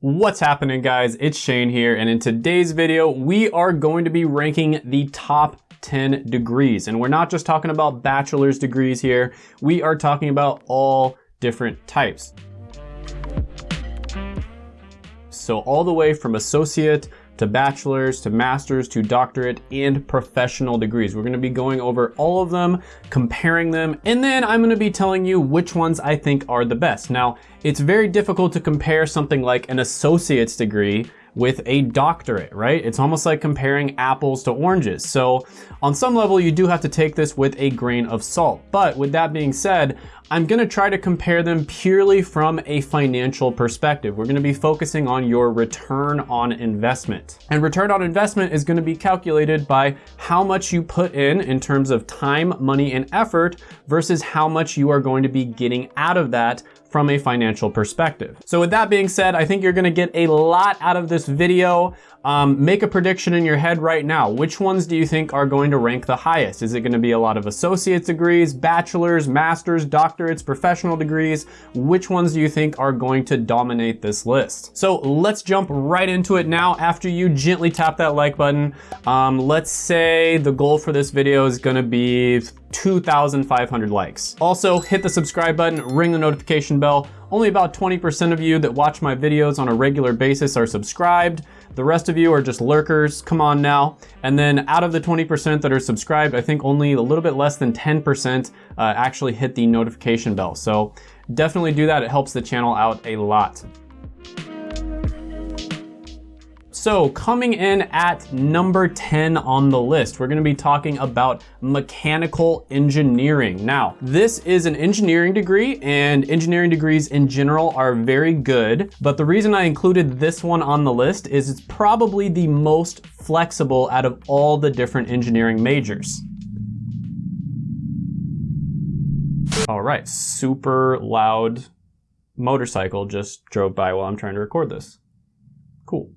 What's happening guys? It's Shane here and in today's video we are going to be ranking the top 10 degrees and we're not just talking about bachelor's degrees here, we are talking about all different types. So all the way from associate to bachelor's, to master's, to doctorate, and professional degrees. We're gonna be going over all of them, comparing them, and then I'm gonna be telling you which ones I think are the best. Now, it's very difficult to compare something like an associate's degree with a doctorate, right? It's almost like comparing apples to oranges. So on some level, you do have to take this with a grain of salt. But with that being said, I'm gonna try to compare them purely from a financial perspective. We're gonna be focusing on your return on investment. And return on investment is gonna be calculated by how much you put in in terms of time, money, and effort versus how much you are going to be getting out of that from a financial perspective. So with that being said, I think you're gonna get a lot out of this video. Um, make a prediction in your head right now. Which ones do you think are going to rank the highest? Is it gonna be a lot of associate's degrees, bachelor's, master's, doctorates, professional degrees? Which ones do you think are going to dominate this list? So let's jump right into it now after you gently tap that like button. Um, let's say the goal for this video is gonna be 2,500 likes. Also, hit the subscribe button, ring the notification bell. Only about 20% of you that watch my videos on a regular basis are subscribed. The rest of you are just lurkers, come on now. And then out of the 20% that are subscribed, I think only a little bit less than 10% uh, actually hit the notification bell. So definitely do that, it helps the channel out a lot. So coming in at number 10 on the list, we're gonna be talking about mechanical engineering. Now, this is an engineering degree and engineering degrees in general are very good, but the reason I included this one on the list is it's probably the most flexible out of all the different engineering majors. All right, super loud motorcycle just drove by while I'm trying to record this. Cool.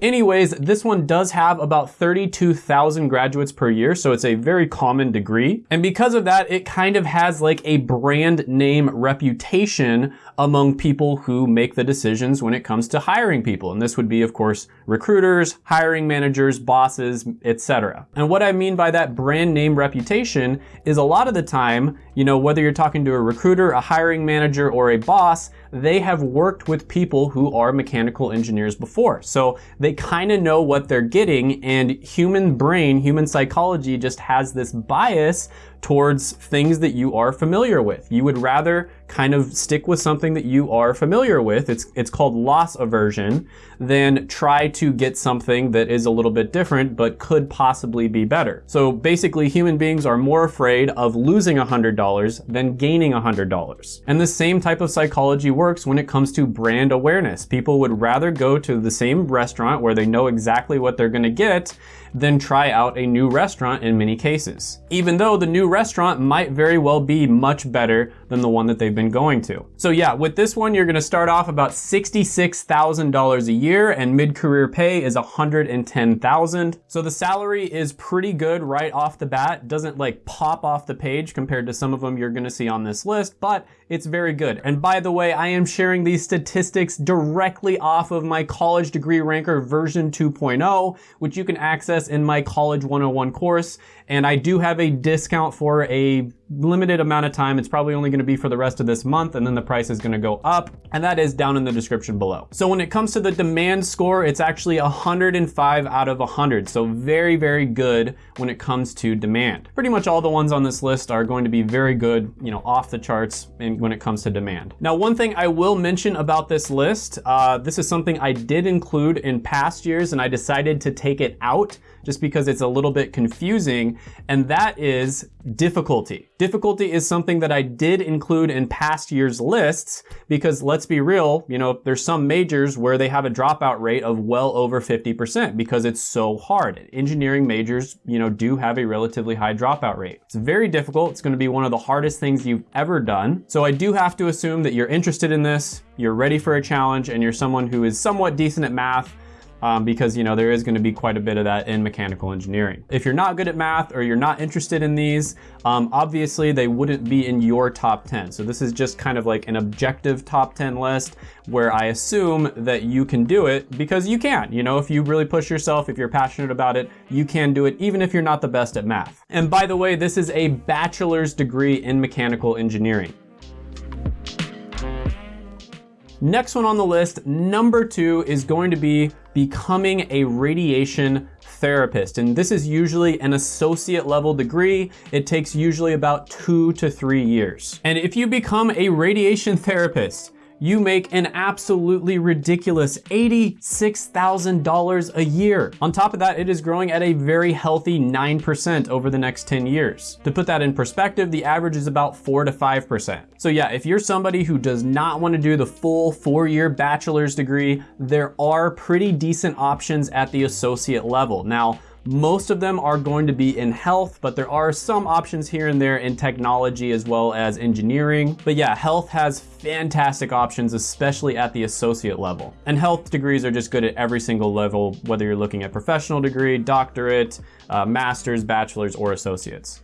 Anyways, this one does have about 32,000 graduates per year, so it's a very common degree. And because of that, it kind of has like a brand name reputation among people who make the decisions when it comes to hiring people. And this would be, of course, recruiters, hiring managers, bosses, etc. And what I mean by that brand name reputation is a lot of the time, you know, whether you're talking to a recruiter, a hiring manager, or a boss, they have worked with people who are mechanical engineers before. So they kind of know what they're getting and human brain, human psychology just has this bias towards things that you are familiar with. You would rather kind of stick with something that you are familiar with. It's, it's called loss aversion than try to get something that is a little bit different but could possibly be better. So basically human beings are more afraid of losing $100 than gaining $100. And the same type of psychology works when it comes to brand awareness. People would rather go to the same restaurant where they know exactly what they're gonna get than try out a new restaurant in many cases. Even though the new restaurant might very well be much better than the one that they've been going to. So yeah, with this one, you're gonna start off about $66,000 a year and mid-career pay is 110,000. So the salary is pretty good right off the bat. Doesn't like pop off the page compared to some of them you're gonna see on this list, but it's very good. And by the way, I am sharing these statistics directly off of my college degree ranker version 2.0, which you can access in my college 101 course. And I do have a discount for a limited amount of time. It's probably only gonna be for the rest of this month and then the price is gonna go up and that is down in the description below. So when it comes to the demand score, it's actually 105 out of 100. So very, very good when it comes to demand. Pretty much all the ones on this list are going to be very good, you know, off the charts when it comes to demand. Now, one thing I will mention about this list, uh, this is something I did include in past years and I decided to take it out just because it's a little bit confusing, and that is difficulty. Difficulty is something that I did include in past years' lists because let's be real, you know, there's some majors where they have a dropout rate of well over 50% because it's so hard. Engineering majors, you know, do have a relatively high dropout rate. It's very difficult. It's gonna be one of the hardest things you've ever done. So I do have to assume that you're interested in this, you're ready for a challenge, and you're someone who is somewhat decent at math, um, because you know there is going to be quite a bit of that in mechanical engineering. If you're not good at math or you're not interested in these, um, obviously they wouldn't be in your top 10. So this is just kind of like an objective top 10 list where I assume that you can do it because you can. You know, if you really push yourself, if you're passionate about it, you can do it even if you're not the best at math. And by the way, this is a bachelor's degree in mechanical engineering. Next one on the list, number two, is going to be becoming a radiation therapist. And this is usually an associate level degree. It takes usually about two to three years. And if you become a radiation therapist, you make an absolutely ridiculous $86,000 a year. On top of that, it is growing at a very healthy 9% over the next 10 years. To put that in perspective, the average is about 4 to 5%. So yeah, if you're somebody who does not want to do the full four-year bachelor's degree, there are pretty decent options at the associate level. Now, most of them are going to be in health, but there are some options here and there in technology as well as engineering. But yeah, health has fantastic options, especially at the associate level. And health degrees are just good at every single level, whether you're looking at professional degree, doctorate, uh, master's, bachelor's, or associates.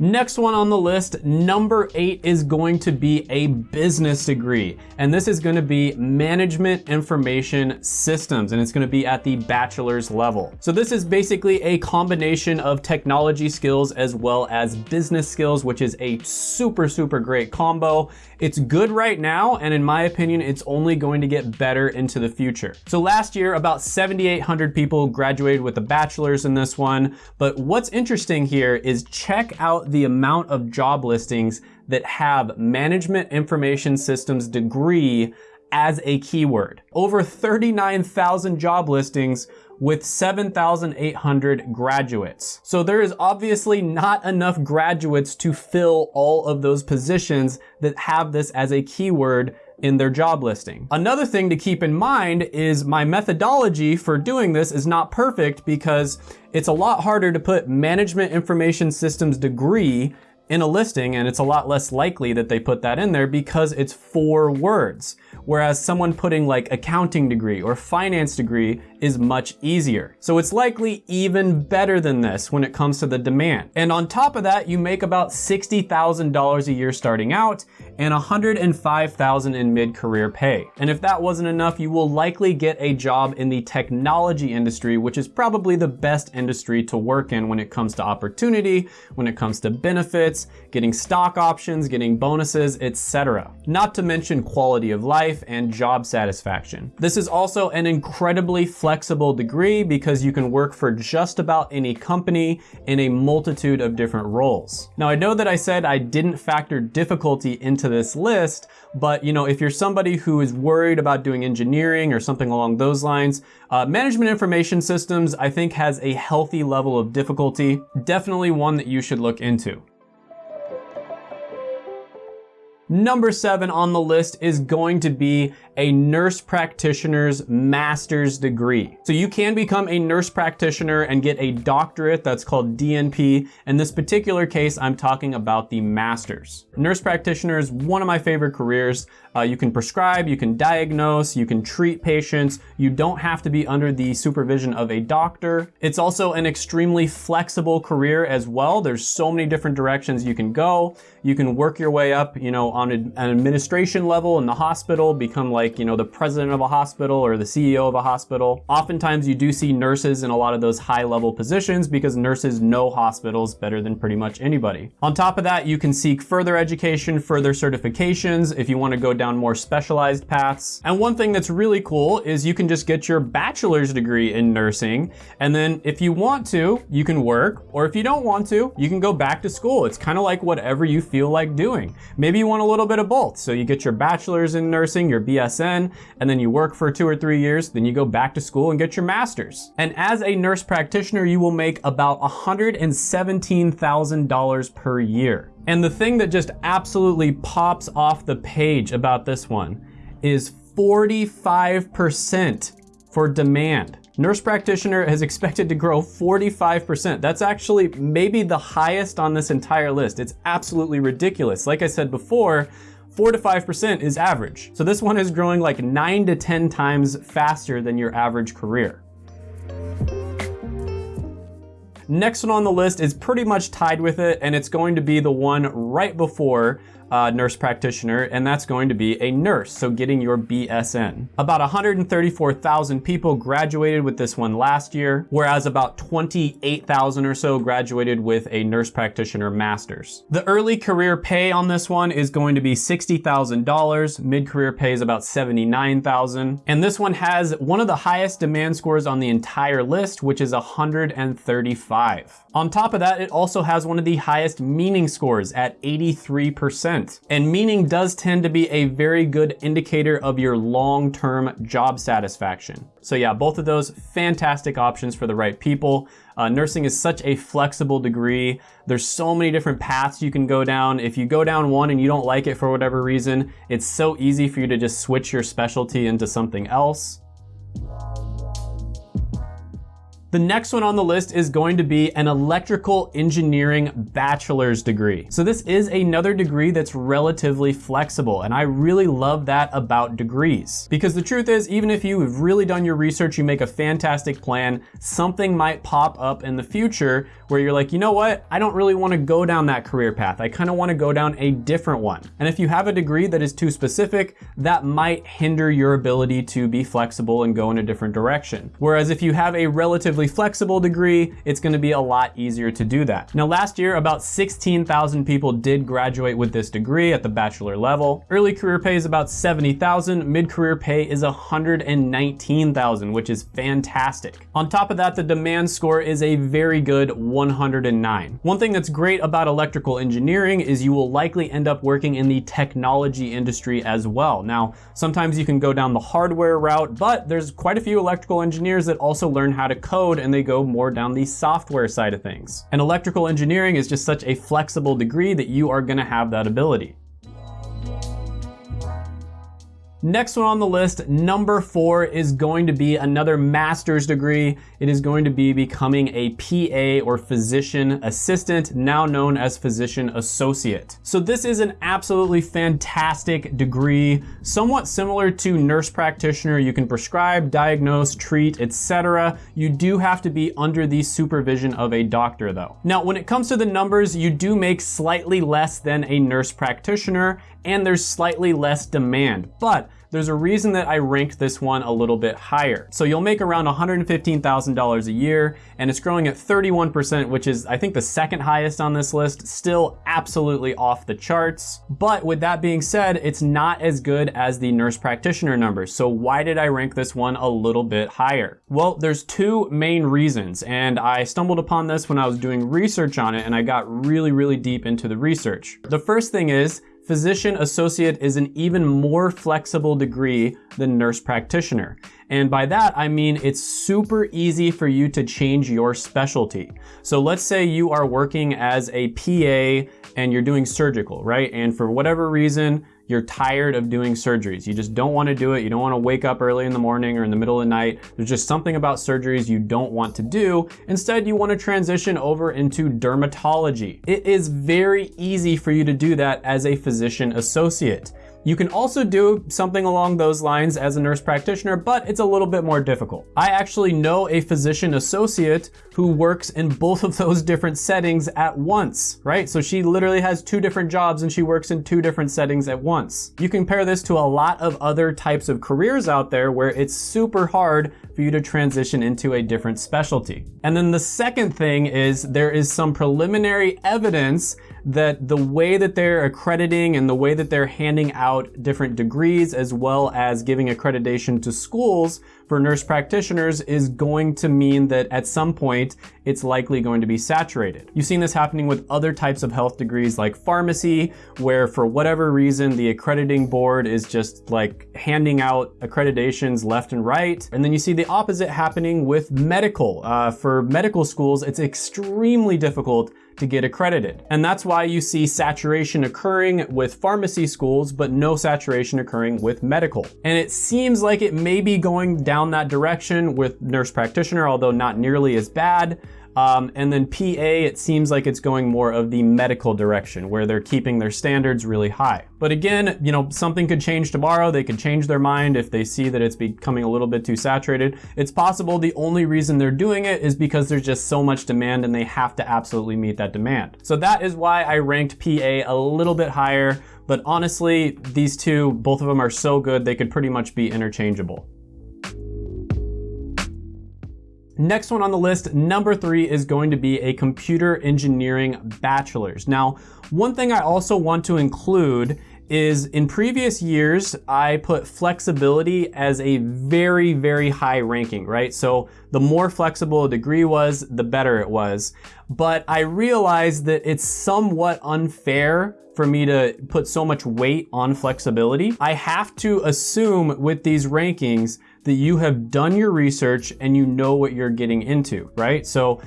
Next one on the list, number eight is going to be a business degree. And this is gonna be management information systems, and it's gonna be at the bachelor's level. So this is basically a combination of technology skills as well as business skills, which is a super, super great combo. It's good right now, and in my opinion, it's only going to get better into the future. So last year, about 7,800 people graduated with a bachelor's in this one. But what's interesting here is check out the amount of job listings that have management information systems degree as a keyword. Over 39,000 job listings with 7,800 graduates. So there is obviously not enough graduates to fill all of those positions that have this as a keyword in their job listing. Another thing to keep in mind is my methodology for doing this is not perfect because it's a lot harder to put management information systems degree in a listing and it's a lot less likely that they put that in there because it's four words. Whereas someone putting like accounting degree or finance degree is much easier. So it's likely even better than this when it comes to the demand. And on top of that, you make about $60,000 a year starting out and 105,000 in mid-career pay. And if that wasn't enough, you will likely get a job in the technology industry, which is probably the best industry to work in when it comes to opportunity, when it comes to benefits, getting stock options, getting bonuses, etc. Not to mention quality of life and job satisfaction. This is also an incredibly flexible degree because you can work for just about any company in a multitude of different roles. Now I know that I said I didn't factor difficulty into this list, but you know, if you're somebody who is worried about doing engineering or something along those lines, uh, management information systems, I think has a healthy level of difficulty, definitely one that you should look into. Number seven on the list is going to be a nurse practitioner's master's degree. So you can become a nurse practitioner and get a doctorate that's called DNP. In this particular case, I'm talking about the master's. Nurse practitioner is one of my favorite careers. Uh, you can prescribe, you can diagnose, you can treat patients. You don't have to be under the supervision of a doctor. It's also an extremely flexible career as well. There's so many different directions you can go. You can work your way up, you know, on an administration level in the hospital, become like, you know, the president of a hospital or the CEO of a hospital. Oftentimes you do see nurses in a lot of those high level positions because nurses know hospitals better than pretty much anybody. On top of that, you can seek further education, further certifications if you want to go down more specialized paths. And one thing that's really cool is you can just get your bachelor's degree in nursing. And then if you want to, you can work, or if you don't want to, you can go back to school. It's kind of like whatever you feel like doing. Maybe you want a little bit of both. So you get your bachelor's in nursing, your BSN, and then you work for two or three years, then you go back to school and get your master's. And as a nurse practitioner, you will make about $117,000 per year. And the thing that just absolutely pops off the page about this one is 45% for demand. Nurse practitioner is expected to grow 45%. That's actually maybe the highest on this entire list. It's absolutely ridiculous. Like I said before, 4 to 5% is average. So this one is growing like 9 to 10 times faster than your average career. Next one on the list is pretty much tied with it, and it's going to be the one right before uh, nurse practitioner, and that's going to be a nurse, so getting your BSN. About 134,000 people graduated with this one last year, whereas about 28,000 or so graduated with a nurse practitioner master's. The early career pay on this one is going to be $60,000, mid-career pay is about 79,000, and this one has one of the highest demand scores on the entire list, which is 135. On top of that, it also has one of the highest meaning scores at 83%. And meaning does tend to be a very good indicator of your long-term job satisfaction. So yeah, both of those fantastic options for the right people. Uh, nursing is such a flexible degree. There's so many different paths you can go down. If you go down one and you don't like it for whatever reason, it's so easy for you to just switch your specialty into something else. The next one on the list is going to be an electrical engineering bachelor's degree. So this is another degree that's relatively flexible, and I really love that about degrees. Because the truth is, even if you've really done your research, you make a fantastic plan, something might pop up in the future where you're like, you know what, I don't really wanna go down that career path. I kinda wanna go down a different one. And if you have a degree that is too specific, that might hinder your ability to be flexible and go in a different direction. Whereas if you have a relatively flexible degree, it's gonna be a lot easier to do that. Now last year, about 16,000 people did graduate with this degree at the bachelor level. Early career pay is about 70,000, mid-career pay is 119,000, which is fantastic. On top of that, the demand score is a very good 109. One thing that's great about electrical engineering is you will likely end up working in the technology industry as well. Now, sometimes you can go down the hardware route, but there's quite a few electrical engineers that also learn how to code and they go more down the software side of things. And electrical engineering is just such a flexible degree that you are gonna have that ability. Next one on the list, number four, is going to be another master's degree. It is going to be becoming a PA or physician assistant, now known as physician associate. So this is an absolutely fantastic degree, somewhat similar to nurse practitioner. You can prescribe, diagnose, treat, etc. You do have to be under the supervision of a doctor though. Now, when it comes to the numbers, you do make slightly less than a nurse practitioner and there's slightly less demand, but there's a reason that I ranked this one a little bit higher. So you'll make around $115,000 a year and it's growing at 31%, which is I think the second highest on this list, still absolutely off the charts. But with that being said, it's not as good as the nurse practitioner numbers. So why did I rank this one a little bit higher? Well, there's two main reasons and I stumbled upon this when I was doing research on it and I got really, really deep into the research. The first thing is Physician associate is an even more flexible degree than nurse practitioner. And by that, I mean it's super easy for you to change your specialty. So let's say you are working as a PA and you're doing surgical, right? And for whatever reason, you're tired of doing surgeries. You just don't want to do it. You don't want to wake up early in the morning or in the middle of the night. There's just something about surgeries you don't want to do. Instead, you want to transition over into dermatology. It is very easy for you to do that as a physician associate. You can also do something along those lines as a nurse practitioner, but it's a little bit more difficult. I actually know a physician associate who works in both of those different settings at once, right? So she literally has two different jobs and she works in two different settings at once. You compare this to a lot of other types of careers out there where it's super hard for you to transition into a different specialty. And then the second thing is there is some preliminary evidence that the way that they're accrediting and the way that they're handing out different degrees as well as giving accreditation to schools for nurse practitioners is going to mean that at some point it's likely going to be saturated. You've seen this happening with other types of health degrees like pharmacy, where for whatever reason the accrediting board is just like handing out accreditations left and right. And then you see the opposite happening with medical. Uh, for medical schools, it's extremely difficult to get accredited. And that's why you see saturation occurring with pharmacy schools, but no saturation occurring with medical. And it seems like it may be going down that direction with nurse practitioner, although not nearly as bad. Um, and then PA, it seems like it's going more of the medical direction where they're keeping their standards really high. But again, you know, something could change tomorrow. They could change their mind if they see that it's becoming a little bit too saturated. It's possible the only reason they're doing it is because there's just so much demand and they have to absolutely meet that demand. So that is why I ranked PA a little bit higher. But honestly, these two, both of them are so good, they could pretty much be interchangeable. Next one on the list, number three, is going to be a computer engineering bachelor's. Now, one thing I also want to include is in previous years, I put flexibility as a very, very high ranking, right? So the more flexible a degree was, the better it was. But I realized that it's somewhat unfair for me to put so much weight on flexibility. I have to assume with these rankings that you have done your research and you know what you're getting into, right? So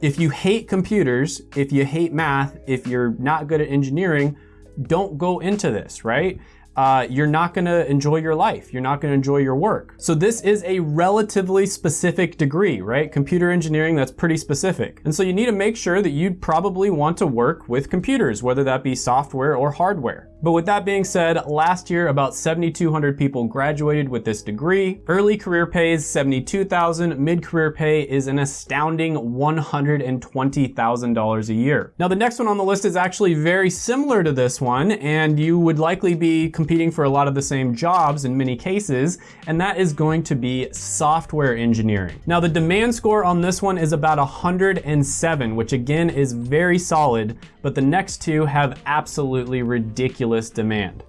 if you hate computers, if you hate math, if you're not good at engineering, don't go into this, right? Uh, you're not gonna enjoy your life. You're not gonna enjoy your work. So this is a relatively specific degree, right? Computer engineering, that's pretty specific. And so you need to make sure that you'd probably want to work with computers, whether that be software or hardware. But with that being said, last year about 7,200 people graduated with this degree. Early career pay is 72,000, mid-career pay is an astounding $120,000 a year. Now the next one on the list is actually very similar to this one, and you would likely be competing for a lot of the same jobs in many cases, and that is going to be software engineering. Now the demand score on this one is about 107, which again is very solid, but the next two have absolutely ridiculous demand.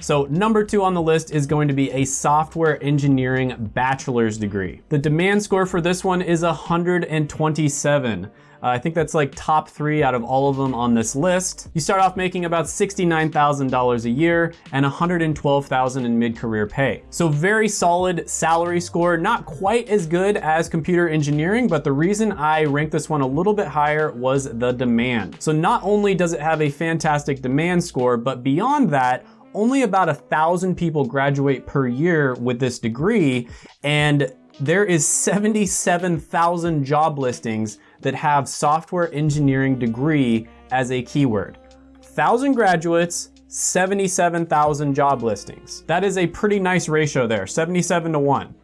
So number two on the list is going to be a software engineering bachelor's degree. The demand score for this one is 127. Uh, I think that's like top three out of all of them on this list. You start off making about $69,000 a year and $112,000 in mid-career pay. So very solid salary score, not quite as good as computer engineering, but the reason I ranked this one a little bit higher was the demand. So not only does it have a fantastic demand score, but beyond that, only about a thousand people graduate per year with this degree, and there is 77,000 job listings that have software engineering degree as a keyword. 1,000 graduates, 77,000 job listings. That is a pretty nice ratio there, 77 to 1.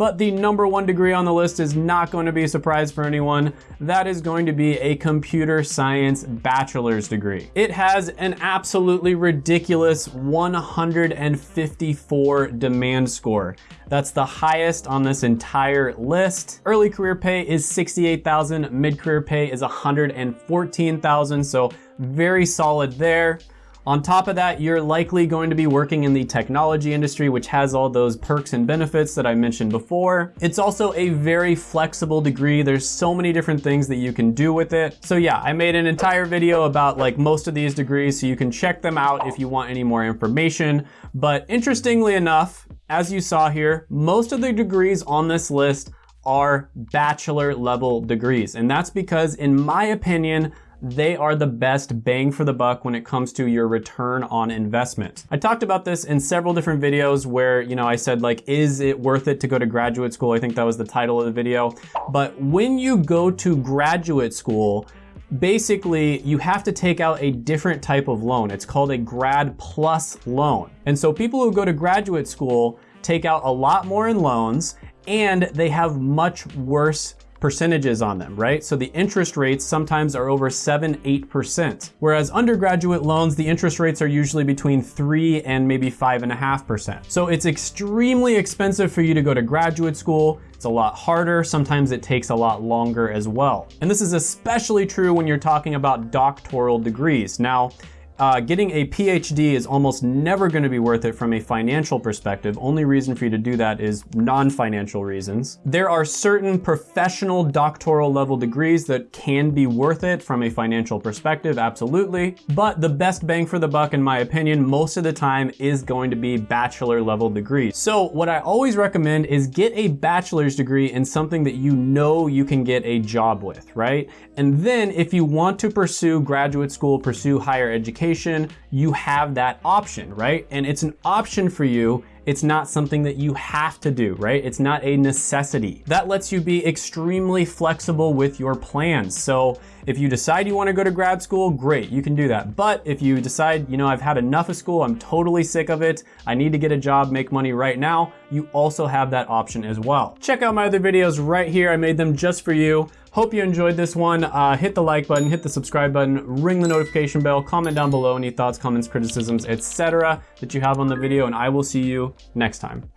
But the number one degree on the list is not going to be a surprise for anyone. That is going to be a computer science bachelor's degree. It has an absolutely ridiculous 154 demand score. That's the highest on this entire list. Early career pay is 68,000, mid-career pay is 114,000, so very solid there. On top of that, you're likely going to be working in the technology industry, which has all those perks and benefits that I mentioned before. It's also a very flexible degree. There's so many different things that you can do with it. So yeah, I made an entire video about like most of these degrees, so you can check them out if you want any more information. But interestingly enough, as you saw here, most of the degrees on this list are bachelor level degrees. And that's because in my opinion, they are the best bang for the buck when it comes to your return on investment. I talked about this in several different videos where, you know, I said like, is it worth it to go to graduate school? I think that was the title of the video. But when you go to graduate school, basically you have to take out a different type of loan. It's called a grad plus loan. And so people who go to graduate school take out a lot more in loans and they have much worse percentages on them, right? So the interest rates sometimes are over seven, 8%. Whereas undergraduate loans, the interest rates are usually between three and maybe five and a half percent. So it's extremely expensive for you to go to graduate school. It's a lot harder. Sometimes it takes a lot longer as well. And this is especially true when you're talking about doctoral degrees. Now, uh, getting a PhD is almost never going to be worth it from a financial perspective. Only reason for you to do that is non-financial reasons. There are certain professional doctoral level degrees that can be worth it from a financial perspective, absolutely. But the best bang for the buck, in my opinion, most of the time is going to be bachelor level degrees. So what I always recommend is get a bachelor's degree in something that you know you can get a job with, right? And then if you want to pursue graduate school, pursue higher education, you have that option, right? And it's an option for you it's not something that you have to do, right? It's not a necessity. That lets you be extremely flexible with your plans. So if you decide you wanna go to grad school, great, you can do that. But if you decide, you know, I've had enough of school, I'm totally sick of it, I need to get a job, make money right now, you also have that option as well. Check out my other videos right here. I made them just for you. Hope you enjoyed this one. Uh, hit the like button, hit the subscribe button, ring the notification bell, comment down below any thoughts, comments, criticisms, etc. that you have on the video, and I will see you next time.